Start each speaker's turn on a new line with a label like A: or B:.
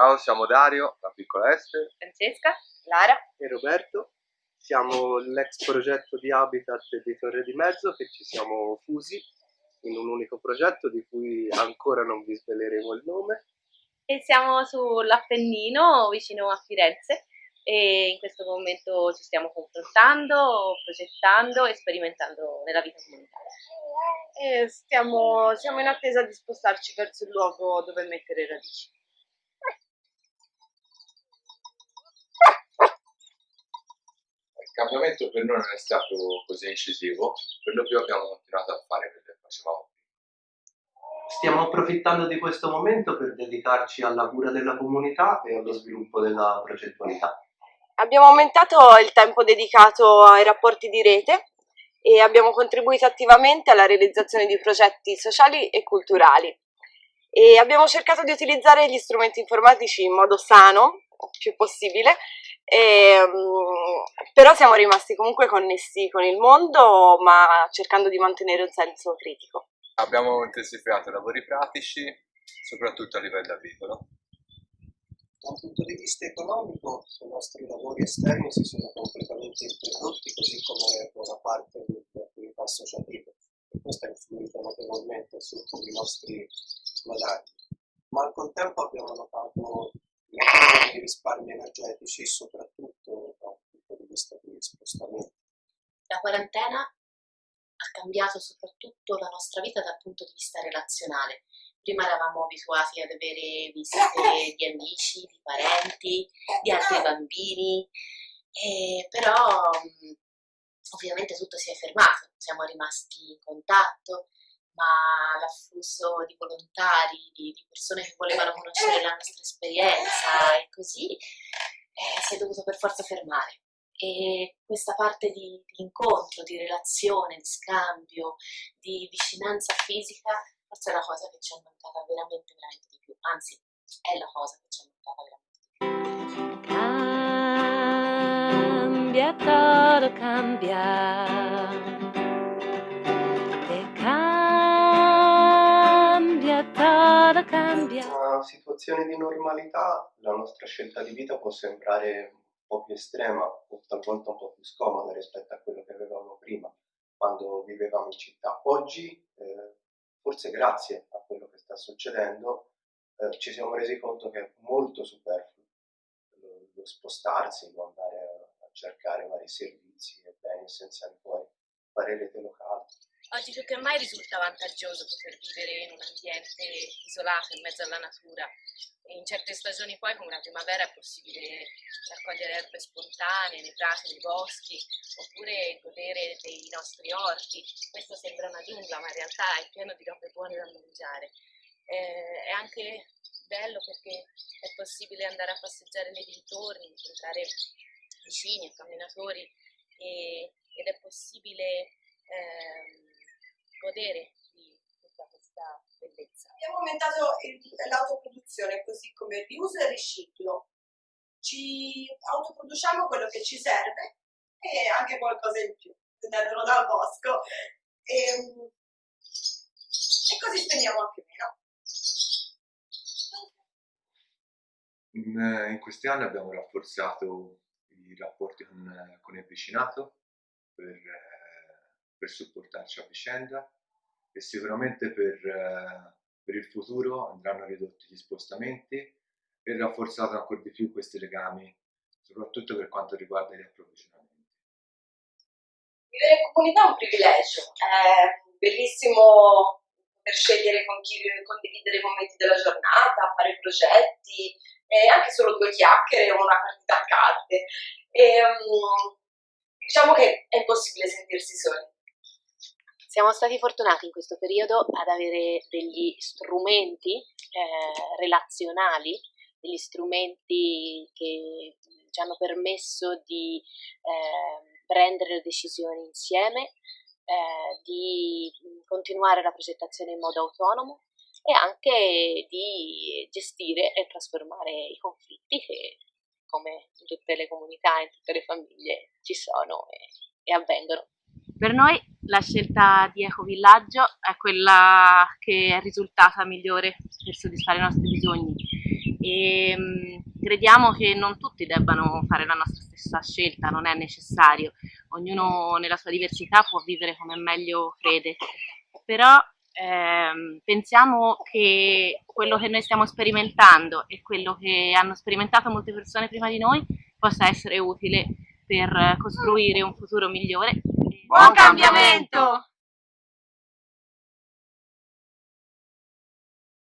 A: Ciao, siamo Dario, la piccola Esther,
B: Francesca, Lara
C: e Roberto. Siamo l'ex progetto di Habitat di Torre di Mezzo che ci siamo fusi in un unico progetto di cui ancora non vi sveleremo il nome.
B: e siamo sull'Appennino vicino a Firenze e in questo momento ci stiamo confrontando, progettando e sperimentando nella vita comunitaria.
D: E stiamo, siamo in attesa di spostarci verso il luogo dove mettere radici.
A: Cambiamento per noi non è stato così incisivo, per lo più abbiamo continuato a fare quello che facevamo prima.
C: Stiamo approfittando di questo momento per dedicarci alla cura della comunità e allo sviluppo della progettualità.
D: Abbiamo aumentato il tempo dedicato ai rapporti di rete e abbiamo contribuito attivamente alla realizzazione di progetti sociali e culturali. E abbiamo cercato di utilizzare gli strumenti informatici in modo sano, il più possibile, e, mm, però siamo rimasti comunque connessi con il mondo, ma cercando di mantenere un senso critico.
A: Abbiamo intensificato i lavori pratici, soprattutto a livello agricolo.
E: Da un punto di vista economico i nostri lavori esterni si sono completamente interrotti, così come buona parte delle attività associative. E questo ha influito notevolmente sui nostri guadagni. Ma al contempo abbiamo notato di risparmi energetici, soprattutto da un punto di vista di spostamento.
F: La quarantena ha cambiato soprattutto la nostra vita dal punto di vista relazionale. Prima eravamo abituati ad avere visite di amici, di parenti, di altri bambini, però ovviamente tutto si è fermato, siamo rimasti in contatto, ma l'afflusso di volontari, di, di, persone che volevano conoscere la nostra esperienza e così eh, si è dovuto per forza fermare. E questa parte di, di incontro, di relazione, di scambio, di vicinanza fisica, forse è la cosa che ci è mancata veramente, veramente di più. Anzi, è la cosa che ci è mancata veramente di più.
G: Cambia, todo cambia. Cambia.
C: In una situazione di normalità la nostra scelta di vita può sembrare un po' più estrema o talvolta un po' più scomoda rispetto a quello che avevamo prima, quando vivevamo in città. Oggi, eh, forse grazie a quello che sta succedendo, eh, ci siamo resi conto che è molto superfluo lo, lo spostarsi, lo andare a, a cercare vari servizi e beni essenziali fuori, fare rete locale.
B: Oggi più che mai risulta vantaggioso poter vivere in un ambiente isolato in mezzo alla natura e in certe stagioni poi come la primavera è possibile raccogliere erbe spontanee nei prati, nei boschi oppure godere dei nostri orti. Questo sembra una giungla ma in realtà è pieno di robe buone da mangiare. Eh, è anche bello perché è possibile andare a passeggiare nei dintorni, incontrare vicini e camminatori e, ed è possibile eh, godere di tutta questa bellezza.
H: Abbiamo aumentato l'autoproduzione così come il riuso e il riciclo. Ci autoproduciamo quello che ci serve e anche qualcosa in più, prendendolo dal bosco. E, e così spendiamo anche meno.
A: In, eh, in, questi anni abbiamo rafforzato i rapporti con, con il vicinato per eh, per supportarci a vicenda e sicuramente per, eh, per il futuro andranno ridotti gli spostamenti e rafforzato ancora di più questi legami, soprattutto per quanto riguarda gli approvvigionamenti.
D: Vivere in comunità è un privilegio, è bellissimo poter scegliere con chi condividere i momenti della giornata, fare progetti, e anche solo due chiacchiere o una partita a carte. E, um, diciamo che è impossibile sentirsi soli.
F: Siamo stati fortunati in questo periodo ad avere degli strumenti eh, relazionali, degli strumenti che ci hanno permesso di eh, prendere le decisioni insieme, eh, di continuare la progettazione in modo autonomo e anche di gestire e trasformare i conflitti che come in tutte le comunità, in tutte le famiglie ci sono e, e avvengono.
B: Per noi la scelta di Ecovillaggio è quella che è risultata migliore per soddisfare i nostri bisogni e mh, crediamo che non tutti debbano fare la nostra stessa scelta, non è necessario, ognuno nella sua diversità può vivere come meglio crede, però ehm, pensiamo che quello che noi stiamo sperimentando e quello che hanno sperimentato molte persone prima di noi possa essere utile per costruire un futuro migliore.
D: Buon cambiamento!